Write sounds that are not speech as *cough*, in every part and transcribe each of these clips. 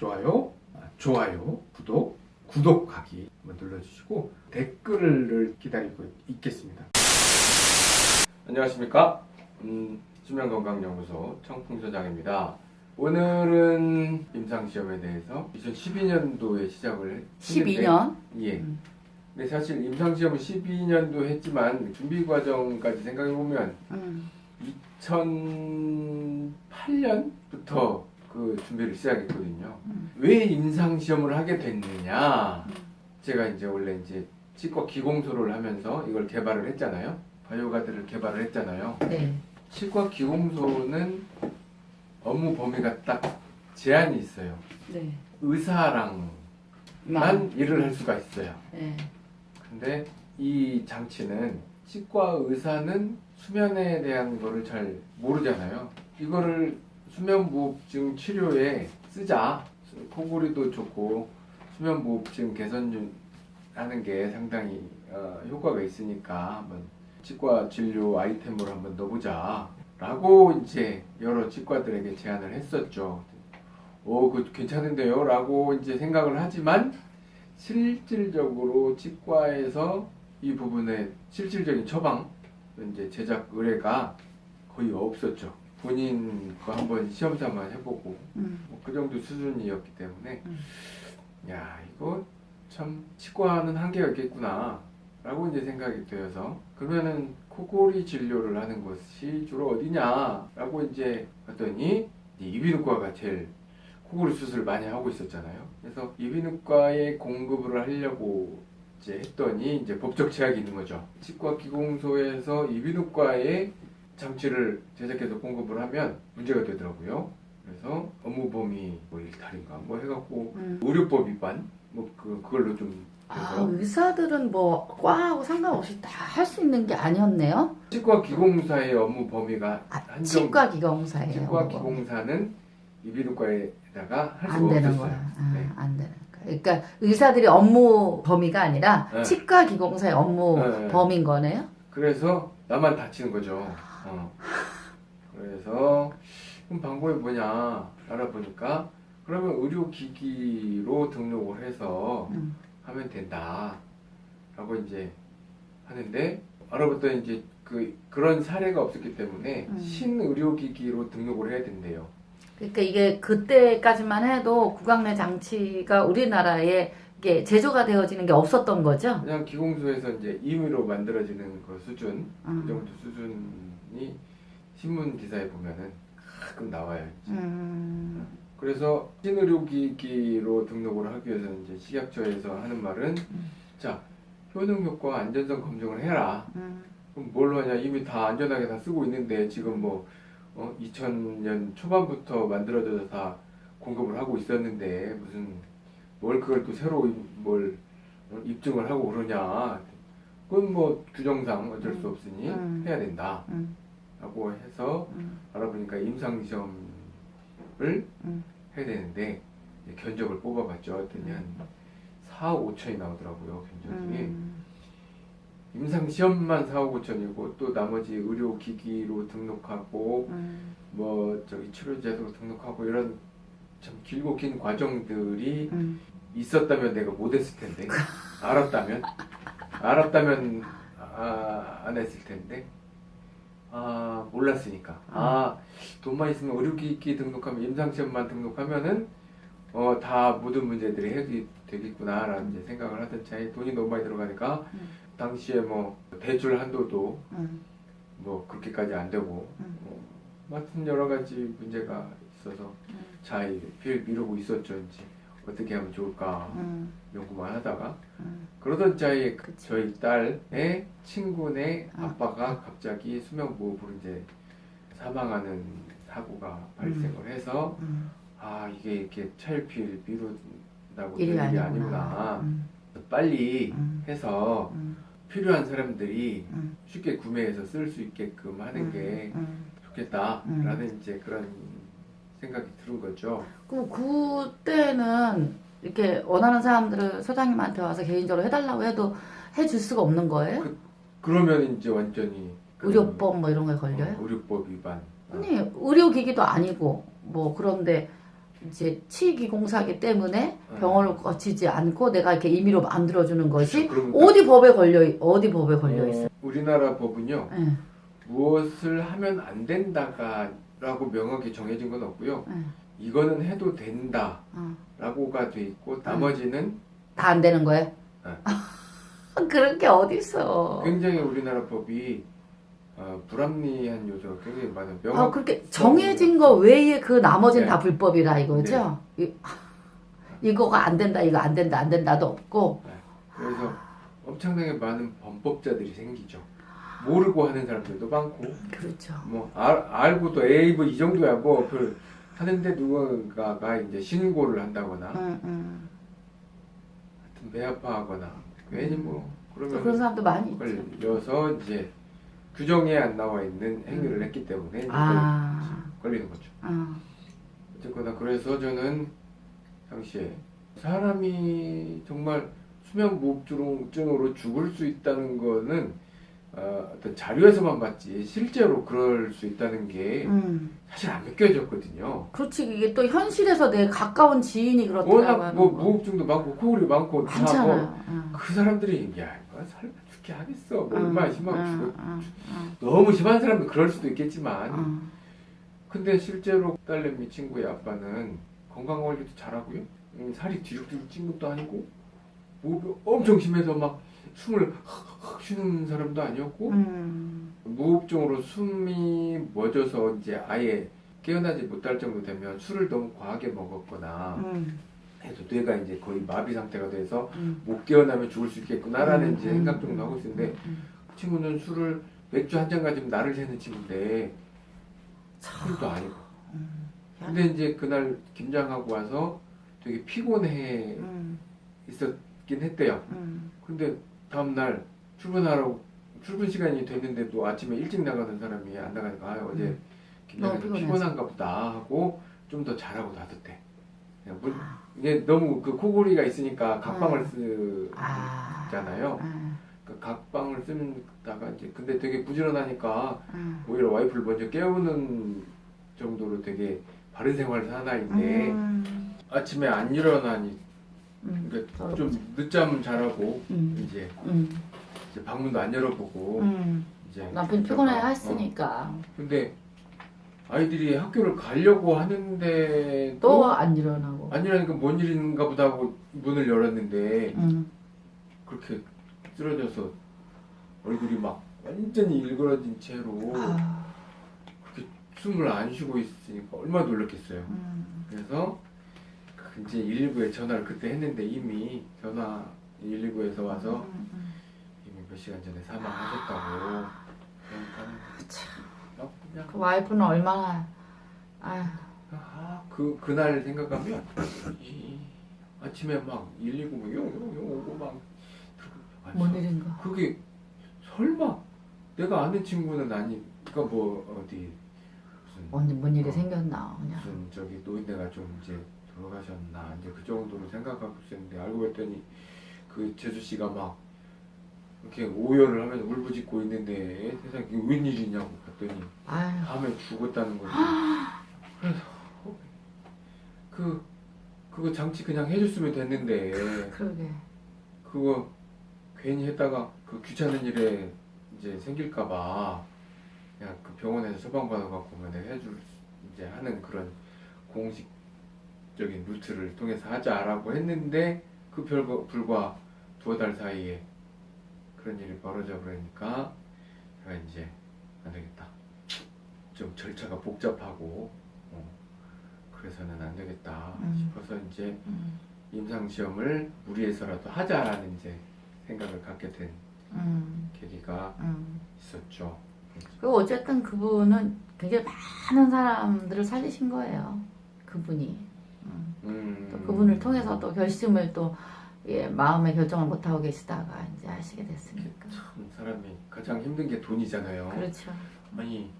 좋아요, 아, 좋아요, 구독, 구독하기 한번 눌러주시고 댓글을 기다리고 있겠습니다. 안녕하십니까? 음, 수면건강연구소 청풍소장입니다. 오늘은 임상시험에 대해서 2012년도에 시작을 했는데 12년? 예. 음. 근데 사실 임상시험은 12년도 했지만 준비 과정까지 생각해 보면 음. 2008년부터 그 준비를 시작했거든요. 음. 왜 임상 시험을 하게 됐느냐? 제가 이제 원래 이제 치과 기공소를 하면서 이걸 개발을 했잖아요. 바이오가드를 개발을 했잖아요. 네. 치과 기공소는 업무 범위가 딱 제한이 있어요. 네. 의사랑만 만. 일을 할 수가 있어요. 네. 근데 이 장치는 치과 의사는 수면에 대한 거를 잘 모르잖아요. 이거를 수면무호흡증 치료에 쓰자. 코골이도 좋고 수면무호흡증 개선 하는 게 상당히 어, 효과가 있으니까 한번 치과 진료 아이템으로 한번 넣어보자. 라고 이제 여러 치과들에게 제안을 했었죠. 오, 그 괜찮은데요? 라고 이제 생각을 하지만 실질적으로 치과에서 이 부분의 실질적인 처방, 이제 제작 의뢰가 거의 없었죠. 본인 거 한번 시험 삼아 해보고 음. 뭐 그 정도 수준이었기 때문에 음. 야 이거 참 치과는 한계가 있겠구나 라고 이제 생각이 되어서 그러면은 코골이 진료를 하는 것이 주로 어디냐 라고 이제 봤더니 이비인후과가 제일 코골이 수술을 많이 하고 있었잖아요 그래서 이비인후과에 공급을 하려고 이제 했더니 이제 법적 제약이 있는 거죠 치과 기공소에서 이비인후과에 장치를 제작해서 공급을 하면 문제가 되더라고요 그래서 업무 범위 뭐 일탈인가 뭐 해갖고 음. 의료법 위반 뭐 그 그걸로 좀 아, 의사들은 뭐 과하고 상관없이 다 할 수 있는 게 아니었네요. 치과 기공사의 업무 범위가 아, 한정 치과 기공사예요. 치과. 기공사는 이비인후과에다가 할 되는 없었어요. 거야. 아, 네. 안 되는 거야. 그러니까 의사들이 업무 범위가 아니라 네. 치과 기공사의 업무 네. 범위인 거네요. 그래서 나만 다치는 거죠. 어. 그래서 그럼 방법이 뭐냐 알아보니까 그러면 의료기기로 등록을 해서 음. 하면 된다. 라고 이제 하는데 알아봤더니 이제 그 그런 사례가 없었기 때문에 음. 신의료기기로 등록을 해야 된대요. 그러니까 이게 그때까지만 해도 구강내 장치가 우리나라에 이게 제조가 되어지는 게 없었던 거죠. 그냥 기공소에서 이제 임의로 만들어지는 그 수준, 음. 그 정도 수준 이 신문 기사에 보면은 가끔 나와요. 음. 그래서 신의료기기로 등록을 하기 위해서 이제 식약처에서 하는 말은 음. 자 효능 효과 안전성 검증을 해라. 음. 그럼 뭘 하냐 이미 다 안전하게 다 쓰고 있는데 지금 뭐 어, 2000년 초반부터 만들어져서 다 공급을 하고 있었는데 무슨 뭘 그걸 또 새로 이- 뭘 어, 입증을 하고 그러냐 그건 뭐 규정상 어쩔 수 음. 없으니 음. 해야 된다 음. 라고 해서 음. 알아보니까 임상시험을 음. 해야 되는데 견적을 뽑아봤죠 했더니 한 4, 5천이 나오더라고요 견적이 음. 임상 시험만 4, 5, 5천이고 또 나머지 의료 기기로 등록하고 음. 뭐 저기 치료제도 등록하고 이런 참 길고 긴 과정들이 음. 있었다면 내가 못했을 텐데 *laughs* 알았다면 알았다면 아, 안 했을 텐데 아 몰랐으니까 아 돈만 있으면 의료기기 등록하면 임상시험만 등록하면은 어 다 모든 문제들이 해결이 되겠구나 라는 이제 생각을 하던 차에 돈이 너무 많이 들어가니까 음. 당시에 뭐 대출 한도도 음. 뭐 그렇게까지 안 되고 음. 뭐 같은 여러 가지 문제가 있어서 음. 잘필 미루고 있었죠 이제 어떻게 하면 좋을까 음. 연구만 하다가 음. 그러던 차에 그치. 저희 딸의 친구네 아. 아빠가 갑자기 수면무호흡으로 이제 사망하는 사고가 발생을 해서 음. 아 이게 이렇게 차일피일 미룬다고 될 일이 일이 아니구나. 아니구나 음. 빨리 음. 해서 음. 필요한 사람들이 음. 쉽게 구매해서 쓸 수 있게끔 하는 게 음. 좋겠다라는 이제 그런 생각이 들은 거죠. 그럼 그때는 이렇게 원하는 사람들을 소장님한테 와서 개인적으로 해달라고 해도 해줄 수가 없는 거예요? 그 러면 이제 완전히 그, 의료법 뭐 이런 거에 걸려요? 어, 의료법 위반. 어. 아니 의료기기도 아니고 뭐 그런데 이제 치기공사기 때문에 네. 병원을 거치지 않고 내가 이렇게 임의로 만들어주는 것이 그럼 어디 법에 걸려 있- 어디 법에 걸려 있어? 어, 우리나라 법은요. 예, 무엇을 하면 안 된다가 라고 명확히 정해진 건 없고요. 예, 이거는 해도 어. 된다라고가 돼 있고 나머지는 다 안 되는 거예요? 네. *laughs* 그런 게 어디 있어? 굉장히 우리나라 법이 어, 불합리한 요소가 굉장히 많아요. 명확 아 그렇게 정해진 거 외에 그 나머지는 네. 다 불법이라 이거죠? 이, *laughs* 이거가 안 된다, 이거 안 된다, 안 된다도 없고. 그래서 엄청나게 많은 범법자들이 생기죠. 모르고 하는 사람들도 많고 그렇죠. 뭐 알, 알고도 에이 뭐 이 정도야 뭐 그 하는데 누군가가 이제 신고를 한다거나 응, 응. 하여튼 배 아파하거나 괜히 뭐또 그런 그러면 사람도 많이 있죠. 걸려서 이제 규정에 안 나와 있는 행위를 했기 때문에 아, 걸리는 거죠. 아, 어쨌거나 그래서 저는 당시에 사람이 정말 수면 무호흡증으로 죽을 수 있다는 거는 어, 어떤 자료에서만 봤지 실제로 그럴 수 있다는 게 음. 사실 안 믿겨졌거든요. 그렇지 이게 또 현실에서 내 가까운 지인이 그렇다고 워낙 뭐 거. 무호흡증도 많고 코골이 많고 다 하고 많잖아요. 응. 그 사람들이 야 이거 설마 죽게 하겠어 뭐 응, 얼마나 심하고 응, 죽어 응, 응, 너무 심한 사람은 그럴 수도 있겠지만 응. 근데 실제로 딸내미 친구의 아빠는 건강 관리도 잘하고요. 음, 살이 뒤죽뒤죽 찐 것도 아니고 무호흡이 엄청 심해서 막 숨을 헉헉 쉬는 사람도 아니었고 음. 무호흡증으로 숨이 멎어서 이제 아예 깨어나지 못할 정도 되면 술을 너무 과하게 먹었거나 음. 해서 뇌가 이제 거의 마비 상태가 돼서 음. 못 깨어나면 죽을 수 있겠구나라는 음, 이제 음, 생각 정도 하고 있는데 음. 그 친구는 술을 맥주 한 잔 가지면 나를 새는 친구인데 술도 아니고 음. 근데 이제 그날 김장하고 와서 되게 피곤해 음. 있었긴 했대요. 음. 근데 다음날 출근하라고 출근 시간이 됐는데도 아침에 일찍 나가는 사람이 안 나가니까 아, 어제 음. 너무 피곤해서. 피곤한가 보다 하고 좀 더 잘하고 놔뒀대. 물- 아. 이게 너무 그 코골이가 있으니까 각방을 아. 쓰잖아요. 아. 그 각방을 쓰다가 이제 근데 되게 부지런하니까 아. 오히려 와이프를 먼저 깨우는 정도로 되게 바른 생활을 사나 있는데 음. 아침에 안 일어나니 음. 그러니까 좀 늦잠 잘하고 음. 이제, 음. 이제 방문도 안 열어보고 음. 이제 남편 피곤해 어. 했으니까 근데 아이들이 학교를 가려고 하는데 또 안 일어나고. 안 일어나니까 뭔 일인가 보다 하고 문을 열었는데 음. 그렇게 쓰러져서 얼굴이 막 완전히 일그러진 채로 아. 그렇게 숨을 안 쉬고 있으니까 얼마나 놀랐겠어요. 음. 그래서 그 이제 119에 전화를 그때 했는데 이미 전화 119에서 와서 음, 음. 이미 몇 시간 전에 사망하셨다고 참. 어, 그냥 그 와이프는 얼마나 아, 아, 그 그날 생각하면 이, 아침에 막 119뭐 용용용 오고 막 아니, 뭔 일인가. 그게 설마 내가 아는 친구는 아니 그러니까 뭐 어디 무슨 뭔, 뭔 일이 어. 생겼나 그냥. 무슨 저기 노인네가 좀 이제 돌아가셨나 이제 그 정도로 생각하고 있었는데 알고 봤더니 그 재수 씨가 막 이렇게 오열을 하면서 울부짖고 있는데 세상에 이게 웬일이냐고 봤더니 아유. 밤에 죽었다는 거지. 그래서 어, 그 그거 장치 그냥 해줬으면 됐는데 그러게. 그거 괜히 했다가 그 귀찮은 일에 이제 생길까봐 그냥 그 병원에서 처방받아갖고 뭐 내가 해줄 수- 이제 하는 그런 공식 적인 루트를 통해서 하자라고 했는데 그 별거 불과 두어 달 사이에 그런 일이 벌어져 버리니까 제가 이제 안 되겠다. 좀 절차가 복잡하고 어, 그래서는 안 되겠다 음. 싶어서 이제 음. 임상 시험을 무리해서라도 하자라는 이제 생각을 갖게 된 음. 계기가 음. 있었죠. 그리고 어쨌든 그분은 굉장히 많은 사람들을 살리신 거예요. 그분이. 음. 음, 또 그분을 통해서 또 결심을 또 예, 마음의 결정을 못 하고 계시다가 이제 하시게 됐으니까. 참 사람이 가장 힘든 게 돈이잖아요. 그렇죠. 아니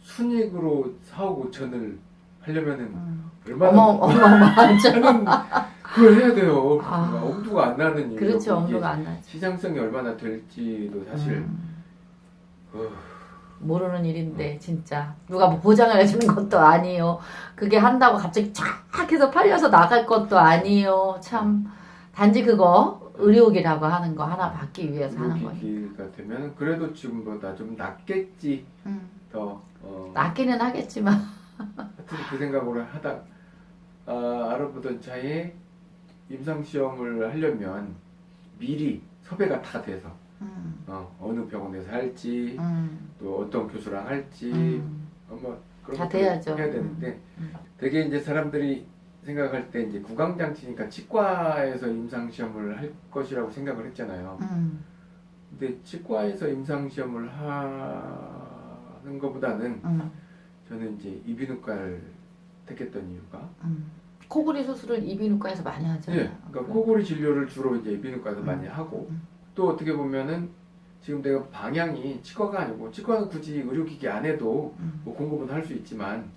순익으로 4억 5천을 하려면은 음. 얼마나. 하는 *laughs* 그걸 해야 돼요. 아. 엄두가 안 나는 일이고 그렇죠. 엄두가 안 나죠. 시장성이 얼마나 될지도 사실 음. 어, 모르는 일인데 진짜 누가 뭐 보장을 해주는 것도 아니에요. 그게 한다고 갑자기 쫙 해서 팔려서 나갈 것도 아니에요. 참 단지 그거 의료기라고 하는 거 하나 받기 위해서 하는 거니. 의료기기가 되면 그래도 지금보다 좀 낫겠지 음, 더 어, 낫기는 하겠지만 하여튼 그 생각으로 하다 아, 알아보던 차에 임상 시험을 하려면 미리 섭외가 다 돼서 음, 어, 어느 병원에서 할지 음, 또 어떤 교수랑 할지 음, 어, 뭐 그런 다 돼야죠. 해야 되는데 음. 되게 이제 사람들이 생각할 때 이제 구강장치니까 치과에서 임상 시험을 할 것이라고 생각을 했잖아요. 음, 근데 치과에서 임상 시험을 하는 것보다는 음, 저는 이제 이비인후과를 택했던 이유가 음. 코골이 수술을 이비인후과에서 많이 하잖아요. 네, 그러니까 코골이 진료를 주로 이제 이비인후과에서 음. 많이 하고 음. 또 어떻게 보면은 지금 내가 방향이 치과가 아니고 치과는 굳이 의료기기 안 해도 음, 뭐 공급은 할 수 있지만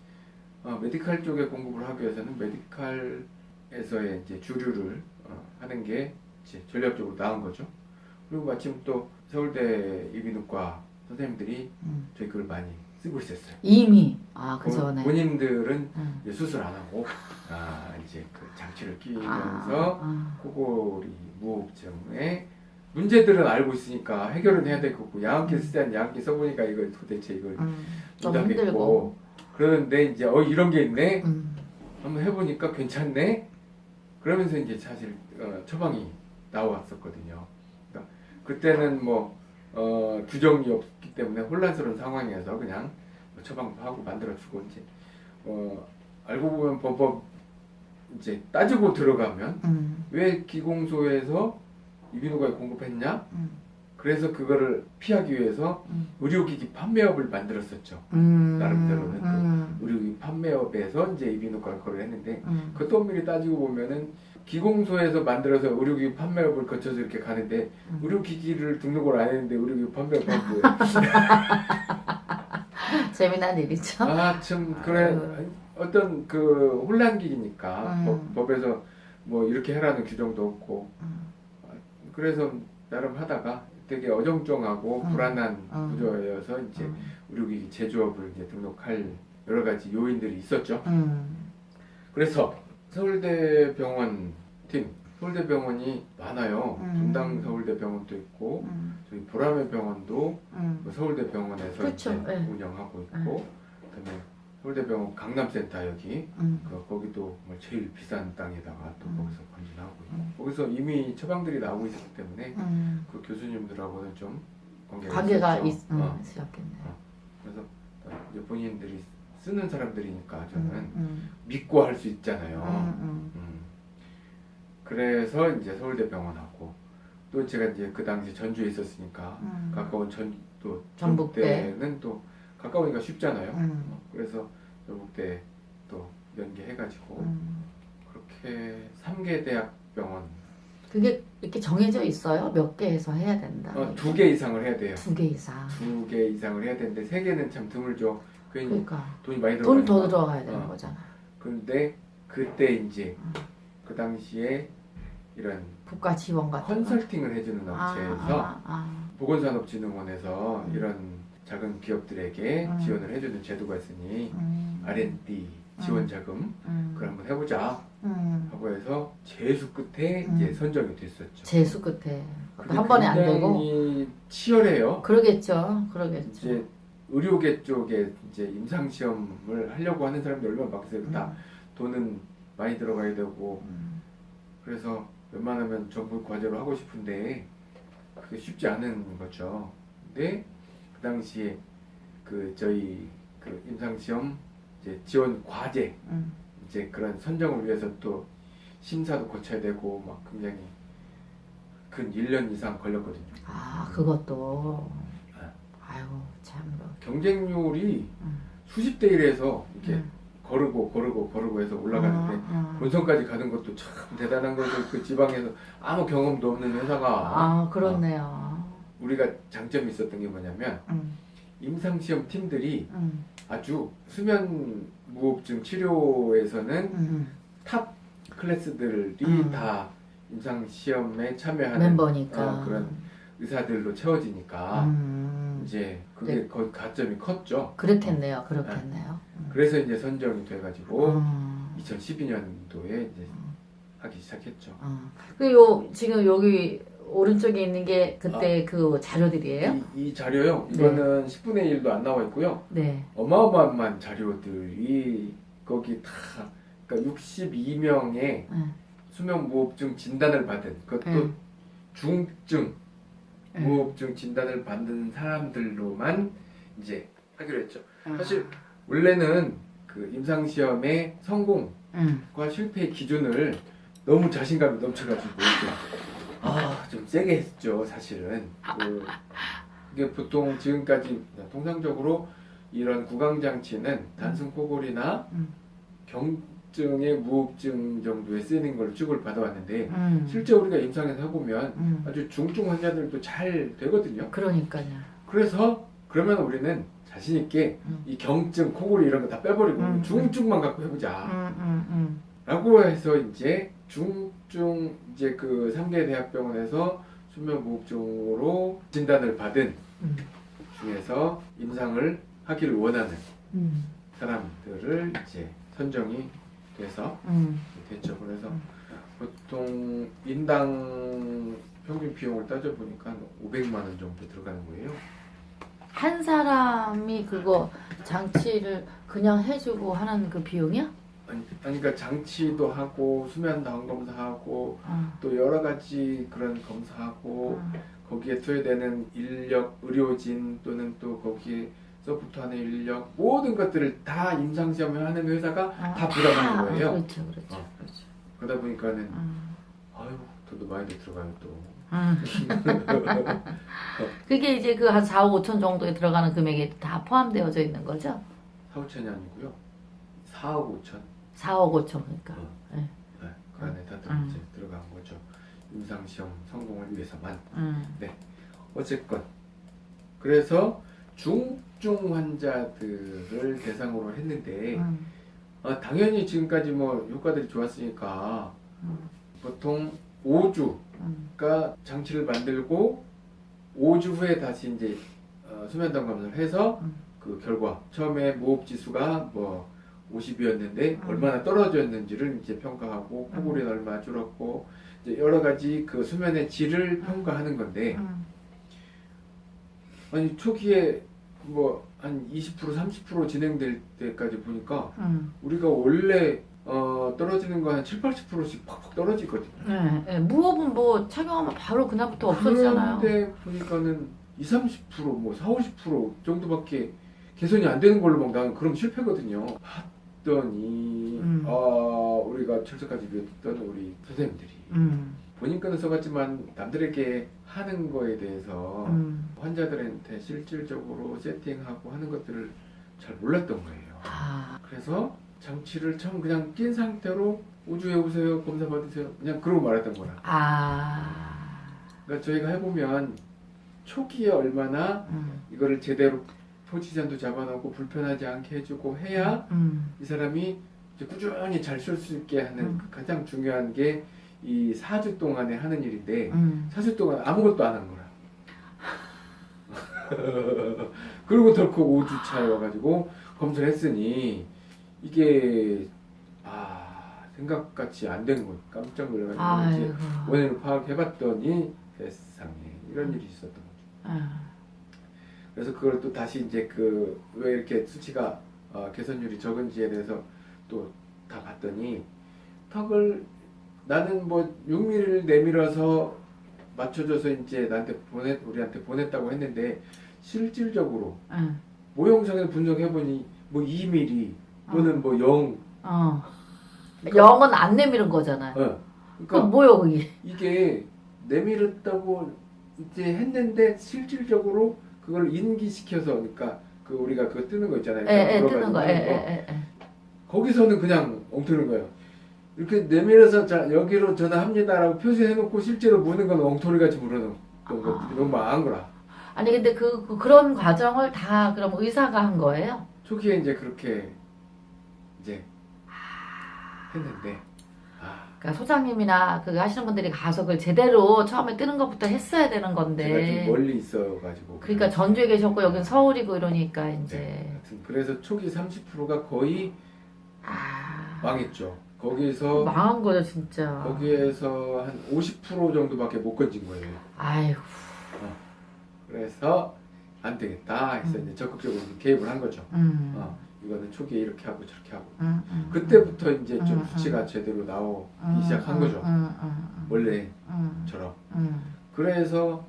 어, 메디칼 쪽에 공급을 하기 위해서는 메디칼에서의 이제 주류를 어, 하는 게 이제 전략적으로 나은 거죠. 그리고 마침 또 서울대 이비인후과 선생님들이 음. 저희 그걸 많이 쓰고 있었어요. 이미 아그 본- 전에 본인들은 음. 수술 안 하고 아 이제 그 장치를 아, 끼면서 아, 코골이 무호흡증의 문제들은 알고 있으니까 해결은 해야 될 거고 양압기 쓰자는 양압기 써보니까 이거 도대체 이걸 음, 못하겠고. 그러는데 이제 어 이런 게 있네? 음, 한번 해보니까 괜찮네? 그러면서 이제 사실 어, 처방이 나왔었거든요. 그러니까 그때는 뭐 어, 규정이 없기 때문에 혼란스러운 상황에서 그냥 뭐 처방도 하고 만들어주고 이제 어, 알고 보면 법법 이제 따지고 들어가면 음, 왜 기공소에서 이비인후과에 공급했냐? 음, 그래서 그거를 피하기 위해서 음. 의료기기 판매업을 만들었었죠. 음, 나름대로는 또 음, 의료기기 판매업에서 이제 이비인후과를 거를 했는데 음, 그것도 엄밀히 따지고 보면은 기공소에서 만들어서 의료기기 판매업을 거쳐서 이렇게 가는데 음. 의료기기를 등록을 안 했는데 의료기기 판매업 한 거예요. *laughs* 재미난 일이죠. 아참 그래. 어떤 그 혼란기니까 음. 법, 법에서 뭐 이렇게 해라는 규정도 없고 음, 그래서 나름 하다가 되게 어정쩡하고 음. 불안한 음. 구조여서 이제 음, 의료기기 제조업을 이제 등록할 여러 가지 요인들이 있었죠. 음, 그래서 서울대병원 팀, 서울대병원이 많아요. 음. 분당 서울대병원도 있고 음, 저희 보라매 병원도 음, 그 서울대병원에서 그렇죠. 이제 네. 운영하고 있고 그다음에 서울대병원 강남센터 여기 음, 그 거기도 뭐 제일 비싼 땅에다가 또 음. 거기서 건진하고 있고 음. 거기서 이미 처방들이 나오고 있었기 때문에 음. 그 교수님들하고는 좀 관계가, 관계가 있었죠. 있, 음, 어, 있었겠네. 그래서 이제 본인들이 쓰는 사람들이니까 저는 음, 믿고 할수 음, 있잖아요. 그래서 이제 서울대병원하고 또 제가 이제 그 당시 전주에 있었으니까 음, 가까운 전 또 전북대. 전북대는 또 가까우니까 쉽잖아요. 음, 어, 그래서 전북대 또 연계해가지고 음. 그렇게 3개 대학병원 그게 이렇게 정해져 있어요? 몇 개에서 해야 된다. 어, 두개 이상을 해야 돼요. 두 개 이상. 두 개 이상을 해야 되는데 세 개는 참 드물죠. 그러니까 돈이 많이 돈 들어가니까. 더 들어가야 되는 어. 거잖아. 근데 그때 이제 음. 그 당시에 이런 국가 지원 같은 거. 컨설팅을 해주는 아, 업체에서 아, 아. 보건산업진흥원에서 음. 이런 작은 기업들에게 음. 지원을 해주는 제도가 있으니 음, R&D 지원 자금 음, 그걸 한번 해보자 음. 하고 해서 재수 끝에 음. 이제 선정이 됐었죠. 재수 끝에 한 번에 안 되고 치열해요. 그러겠죠, 그러겠죠. 이제 의료계 쪽에 이제 임상 시험을 하려고 하는 사람들이 얼마나 많겠어요. 다 돈은 많이 들어가야 되고 음, 그래서 웬만하면 전부 과제로 하고 싶은데 그게 쉽지 않은 거죠. 근데 그 당시에 그 저희 그 임상 시험 이제 지원 과제 음, 이제 그런 선정을 위해서 또 심사도 거쳐야 되고 막 굉장히 근 1년 이상 걸렸거든요. 아 그것도 네. 아유 참 뭐. 경쟁률이 음, 수십 대 1에서 이렇게 음. 거르고 거르고 거르고 해서 올라가는데 어, 어. 본선까지 가는 것도 참 대단한 거죠. 그 지방에서 아무 경험도 없는 회사가 아 그렇네요. 우리가 장점이 있었던 게 뭐냐면 음, 임상시험 팀들이 음, 아주 수면 무호흡증 치료에서는 음. top class들이 음. 다 임상시험에 참여하는 멤버니까. 어, 그런 의사들로 채워지니까 음, 음. 이제 그게 네. 거의 가점이 컸죠. 그렇겠네요. 그렇겠네요. 음. 그래서 이제 선정이 돼가지고 음. 2012년도에 이제 하기 시작했죠. 음. 그요 지금 여기 오른쪽에 있는 게 그때 그 자료들이에요? 이, 이 자료요. 네. 이거는 10분의 1도 안 나와 있고요. 네. 어마어마한 자료들이 거기 다 그러니까 62명의 음. 수면 무호흡증 진단을 받은 그것도 음. 중증 음. 무호흡증 진단을 받는 사람들로만 이제 하기로 했죠. 음. 사실 원래는 그 임상 시험의 성공과 음. 실패의 기준을 너무 자신감이 넘쳐가지고 아 좀 세게 했죠 사실은 그, 이게 보통 지금까지 통상적으로 이런 구강 장치는 단순 코골이나 음. 경증의 무호흡증 정도에 쓰이는 걸 취급을 받아왔는데 음. 실제 우리가 임상에서 해보면 음. 아주 중증 환자들도 잘 되거든요. 그러니까요. 그래서 그러면 우리는 자신 있게 음. 이 경증, 코골이 이런 거 다 빼버리고 음. 중증만 갖고 해보자. 음, 음, 음. 라고 해서 이제 중증 이제 그 3개 대학병원에서 수면 무호흡증으로 진단을 받은 음. 중에서 임상을 하기를 원하는 음. 사람들을 이제 선정이 돼서 음. 됐죠. 그래서 음. 보통 인당 평균 비용을 따져 보니까 500만 원 정도 들어가는 거예요. 한 사람이 그거 장치를 그냥 해주고 하는 그 비용이야? 아니, 그러니까 장치도 하고 수면 다원 검사하고 어. 또 여러 가지 그런 검사하고 어. 거기에 투여되는 인력, 의료진 또는 또 거기에 support 하는 인력 모든 것들을 다 임상 시험을 하는 회사가 어. 다 부담하는 아, 거예요. 그렇죠, 그렇죠, 어. 그렇죠. 그러다 보니까는 음. 아유 돈도 많이 들어가요 또. 음. *laughs* 그게 이제 그 한 4, 5천 정도에 들어가는 금액이 다 포함되어져 있는 거죠? 4, 5천이 아니고요. 4억 5천. 4억 5천 그러니까. 어. 네. 네, 그 안에 다 들- 음. 이제 들어간 거죠. 임상 시험 성공을 위해서만. 음. 어쨌건 그래서 중증 환자들을 대상으로 했는데 음. 어, 당연히 지금까지 뭐 효과들이 좋았으니까 음. 보통 5주가 음. 장치를 만들고 5주 후에 다시 이제 어, 수면담 검사를 해서 음. 그 결과 처음에 무호흡 지수가 뭐 50이었는데 음. 얼마나 떨어졌는지를 이제 평가하고 코골이는 얼마나 줄었고 이제 여러 가지 그 수면의 질을 평가하는 건데 음. 아니 초기에 뭐 한 20% 30% 진행될 때까지 보니까 음. 우리가 원래 어, 떨어지는 거 한 7, 80%씩 팍팍 떨어지거든요. 네, 네. 무호흡은 뭐 착용하면 바로 그날부터 없어지잖아요. 그런데 보니까는 20, 30%뭐 4, 50% 정도밖에 개선이 안 되는 걸로 막 나는 그럼 실패거든요. 봤더니 음. 아 우리가 철저까지 배웠던 우리 선생님들이 음. 본인 거는 써봤지만 남들에게 하는 거에 대해서 음. 환자들한테 실질적으로 세팅하고 하는 것들을 잘 몰랐던 거예요. 아. 그래서 장치를 처음 그냥 낀 상태로 우주에 오세요 검사 받으세요 그냥 그러고 말했던 거라. 아. 그러니까 저희가 해보면 초기에 얼마나 음. 이거를 제대로 포지션도 잡아놓고 불편하지 않게 해주고 해야 음. 이 사람이 꾸준히 잘 쓸 수 있게 하는 음. 가장 중요한 게 이 4주 동안에 하는 일인데 음. 4주 동안 아무것도 안 한 거라. *laughs* 그리고 덜컥 5주 차에 와가지고 검사를 했으니 이게 아 생각같이 안 된 거. 깜짝 놀라가지고. 원인을 파악해봤더니 세상에 이런 일이 있었던 거죠. 아. 그래서 그걸 또 다시 이제 그 왜 이렇게 수치가 어, 개선율이 적은지에 대해서 또 다 봤더니 턱을 나는 뭐 6mm를 내밀어서 맞춰줘서 이제 나한테 보내 우리한테 보냈다고 했는데 실질적으로 응. 모형상을 분석해보니 뭐 2mm 또는 뭐 0. 어. 영은 안 내밀은 거잖아요. 어. 그 그러니까 뭐요 그게? 이게 내밀었다고 이제 했는데 실질적으로 그걸 인기시켜서 그러니까 그 우리가 그거 뜨는 거 있잖아요. 에, 에, 물어가지고 뜨는 거. 에, 거. 에, 에, 에. 거기서는 그냥 엉터리인 거예요. 이렇게 내밀어서 자, 여기로 전화합니다라고 표시해놓고 실제로 무는 건 엉터리같이 물어놓은 아. 너무 망한 거라. 아니 근데 그, 그 그런 과정을 다 그럼 의사가 한 거예요? 초기에 이제 그렇게 이제 했는데 아 그러니까 소장님이나 그 하시는 분들이 가서 그걸 제대로 처음에 뜨는 것부터 했어야 되는 건데. 좀 멀리 있어가지고. 그러니까 전주에 계셨고 여긴 서울이고 이러니까 네, 이제 하여튼 그래서 초기 30%가 거의 아 망했죠. 거기서 망한 거죠 진짜. 거기에서 한 50% 정도밖에 못 건진 거예요. 아이고. 그래서 안 되겠다 해서 음. 이제 적극적으로 개입을 한 거죠. 음. 어, 이거는 초기에 이렇게 하고 저렇게 하고 음, 음, 그때부터 이제 좀 음, 수치가 제대로 나오기 음, 시작한 음, 거죠. 음, 음, 음, 원래처럼. 음, 음, 그래서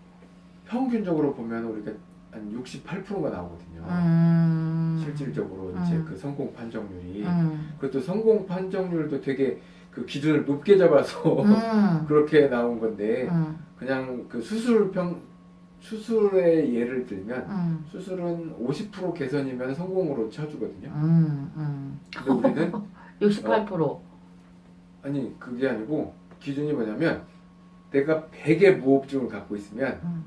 평균적으로 보면 우리가 한 68%가 나오거든요. 음. 실질적으로 이제 음. 그 성공 판정률이 음. 그것도 성공 판정률도 되게 그 기준을 높게 잡아서 음. *laughs* 그렇게 나온 건데 음. 그냥 그 수술 평 수술의 예를 들면 음. 수술은 50% 개선이면 성공으로 쳐주거든요. 음. 음. 근데 우리는 *laughs* 68%. 아니 그게 아니고 기준이 뭐냐면 내가 100의 무호흡증을 갖고 있으면 음.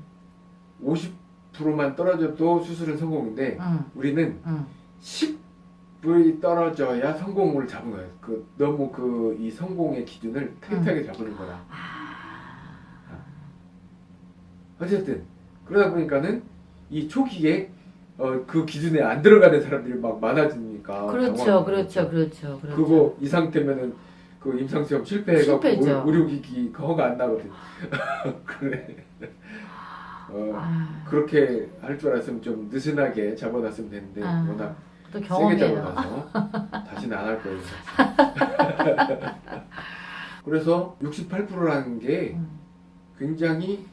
50%만 떨어져도 수술은 성공인데 음. 우리는 음. 10이 떨어져야 성공을 잡은 거예요. 그 너무 그 이 성공의 기준을 타이트하게 잡는 거라. 어쨌든 그러다 보니까는 이 초기에 어, 그 기준에 안 들어가는 사람들이 막 많아지니까 그렇죠, 그렇죠. 그렇죠, 그렇죠. 그거 이 상태면은 그 임상 시험 실패해갖고 실패죠. 의- 의료기기 그 허가 안 나거든. *laughs* 그래. 어, 아, 그렇게 할 줄 알았으면 좀 느슨하게 잡아놨으면 되는데 아, 워낙 또 세게. 잡아놔서 *laughs* 다시는 안 할 거예요. *laughs* 그래서 68%라는 게 음. 굉장히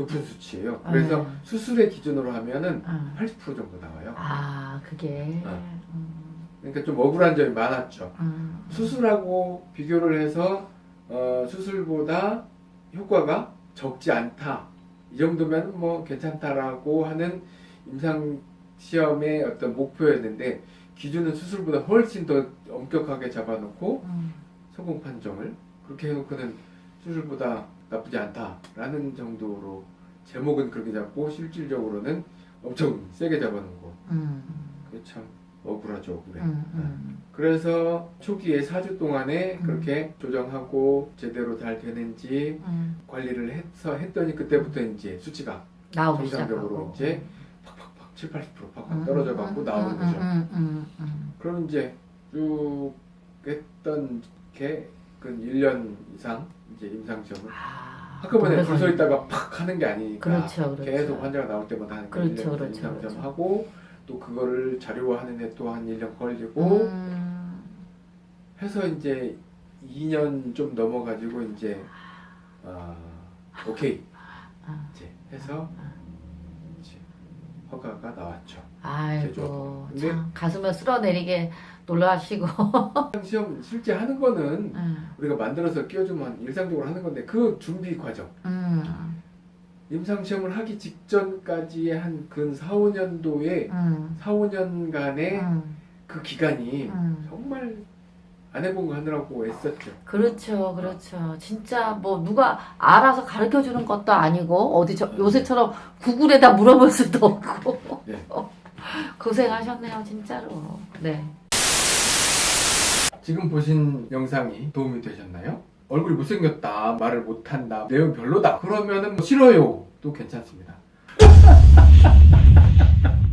높은 수치예요. 그래서 음. 수술의 기준으로 하면은 음. 80% 정도 나와요. 아, 그게. 어. 음. 그러니까 좀 억울한 점이 많았죠. 음. 수술하고 비교를 해서 어, 수술보다 효과가 적지 않다. 이 정도면 뭐 괜찮다라고 하는 임상 시험의 어떤 목표였는데 기준은 수술보다 훨씬 더 엄격하게 잡아놓고 음. 성공 판정을 그렇게 해놓고는 수술보다 나쁘지 않다라는 정도로 제목은 그렇게 잡고 실질적으로는 엄청 세게 잡아놓은 거. 음. 그게 참 억울하죠, 억울해. 음. 음. 그래서 초기에 4주 동안에 음. 그렇게 조정하고 제대로 잘 되는지 음. 관리를 해서 했더니 그때부터 이제 수치가 정상적으로 시작하고. 이제 팍팍팍 7, 80% 팍팍 음, 떨어져 갖고 음, 나오는 음, 거죠. 그럼 이제 쭉 했던 게 그 1년 이상 이제 임상 시험을 아, 한꺼번에 오래 줄서 걸리- 있다가 팍 하는 게 아니니까 그렇죠, 그렇죠. 계속 환자가 나올 때마다 하는 거 그렇죠, 1년 그렇죠, 임상 시험 그렇죠. 하고 또 그거를 자료화하는 데 또 한 1년 걸리고 음. 해서 이제 2년 좀 넘어가지고 이제 아 오케이 아. 이제 해서 이제 허가가 나왔죠. 아이고 참 가슴을 쓸어내리게 놀라시고. *laughs* 시험 실제 하는 거는 음, 우리가 만들어서 끼워주면 일상적으로 하는 건데 그 준비 과정. 음, 임상 시험을 하기 직전까지의 한 근 4, 5년도의 음, 4, 5년간의 음, 그 기간이 음. 정말 안 해본 거 하느라고 애썼죠. 그렇죠 그렇죠. 진짜 뭐 누가 알아서 가르쳐 주는 것도 아니고 어디 저, 요새처럼 구글에다 물어볼 수도 없고. 네. *laughs* 고생하셨네요 진짜로. 네 지금 보신 영상이 도움이 되셨나요? 얼굴이 못생겼다, 말을 못한다, 내용 별로다. 그러면은 뭐 싫어요. 도 괜찮습니다. *laughs*